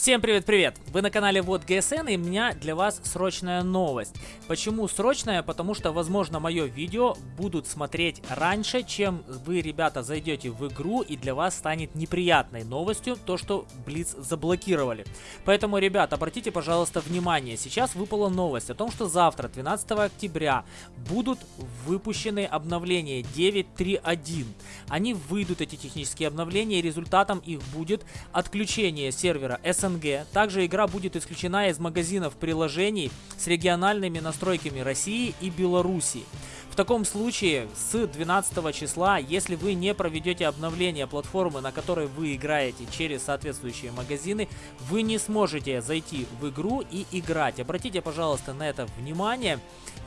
Всем привет-привет! Вы на канале Вот ГСН и у меня для вас срочная новость. Почему срочная? Потому что, возможно, мое видео будут смотреть раньше, чем вы, ребята, зайдете в игру и для вас станет неприятной новостью то, что Блиц заблокировали. Поэтому, ребят, обратите, пожалуйста, внимание. Сейчас выпала новость о том, что завтра, 12 октября, будут выпущены обновления 9.3.1. Они выйдут, эти технические обновления, и результатом их будет отключение сервера SN СНГ. Также игра будет исключена из магазинов приложений с региональными настройками России и Белоруссии. В таком случае с 12 числа, если вы не проведете обновление платформы, на которой вы играете через соответствующие магазины, вы не сможете зайти в игру и играть. Обратите, пожалуйста, на это внимание.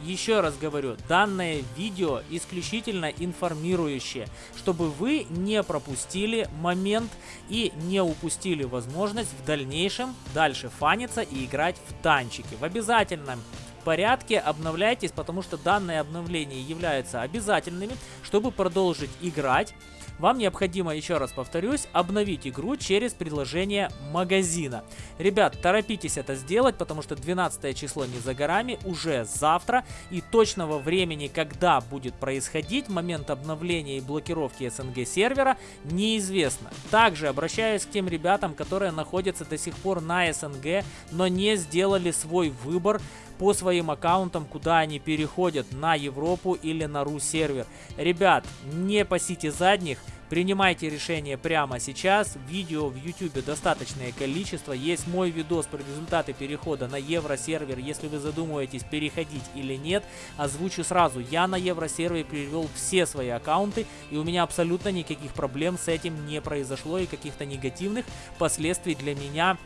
Еще раз говорю, данное видео исключительно информирующее, чтобы вы не пропустили момент и не упустили возможность в дальнейшем дальше фаниться и играть в танчики. В обязательном порядке обновляйтесь, потому что данные обновления являются обязательными, чтобы продолжить играть. Вам необходимо, еще раз повторюсь, обновить игру через приложение магазина. Ребят, торопитесь это сделать, потому что 12 число не за горами, уже завтра. И точного времени, когда будет происходить момент обновления и блокировки СНГ сервера, неизвестно. Также обращаюсь к тем ребятам, которые находятся до сих пор на СНГ, но не сделали свой выбор по своим аккаунтам, куда они переходят, на Европу или на Ру сервер. Ребят, не пасите задних, Принимайте решение прямо сейчас. Видео в YouTube достаточное количество. Есть мой видос про результаты перехода на евросервер. Если вы задумываетесь переходить или нет, озвучу сразу. Я на евросервере перевел все свои аккаунты. И у меня абсолютно никаких проблем с этим не произошло. И каких-то негативных последствий для меня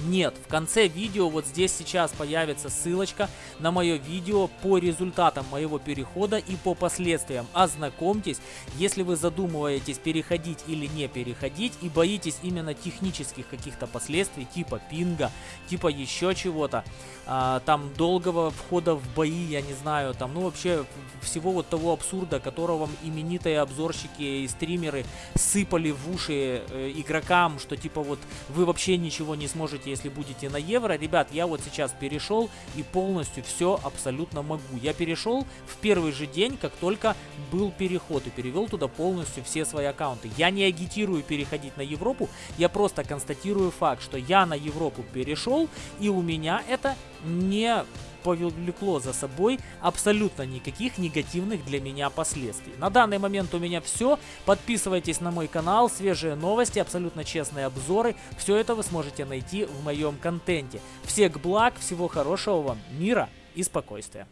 нет, в конце видео вот здесь сейчас появится ссылочка на мое видео по результатам моего перехода и по последствиям. Ознакомьтесь, если вы задумываетесь переходить или не переходить и боитесь именно технических каких-то последствий, типа пинга, типа еще чего-то, а, там долгого входа в бои, я не знаю, там, ну вообще всего вот того абсурда, которого именитые обзорщики и стримеры сыпали в уши э, игрокам, что типа вот вы вообще ничего не сможете можете, если будете на евро. Ребят, я вот сейчас перешел и полностью все абсолютно могу. Я перешел в первый же день, как только был переход и перевел туда полностью все свои аккаунты. Я не агитирую переходить на Европу, я просто констатирую факт, что я на Европу перешел и у меня это не повлекло за собой абсолютно никаких негативных для меня последствий. На данный момент у меня все. Подписывайтесь на мой канал, свежие новости, абсолютно честные обзоры. Все это вы сможете найти в моем контенте. Всех благ, всего хорошего вам, мира и спокойствия.